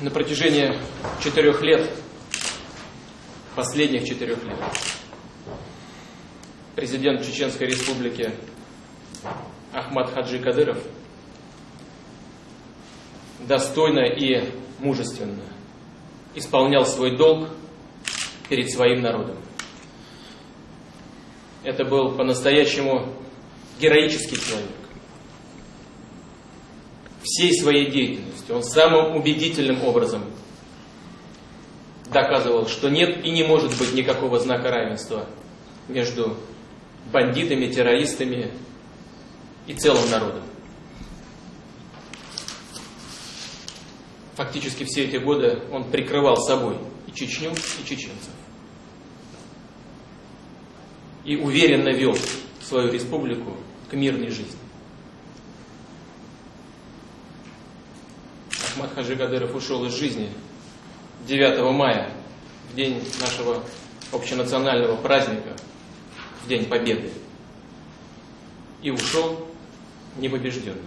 на протяжении четырех лет, последних четырех лет, президент Чеченской Республики Ахмад Хаджи Кадыров достойно и мужественно исполнял свой долг перед своим народом. Это был по-настоящему героический человек. Всей своей деятельностью он самым убедительным образом доказывал, что нет и не может быть никакого знака равенства между бандитами, террористами и целым народом. Фактически все эти годы он прикрывал собой и Чечню, и чеченцев. И уверенно вел свою республику к мирной жизни. Ахмад Хаджи Кадыров ушел из жизни 9 мая, в день нашего общенационального праздника, в День Победы. И ушел непобежденным.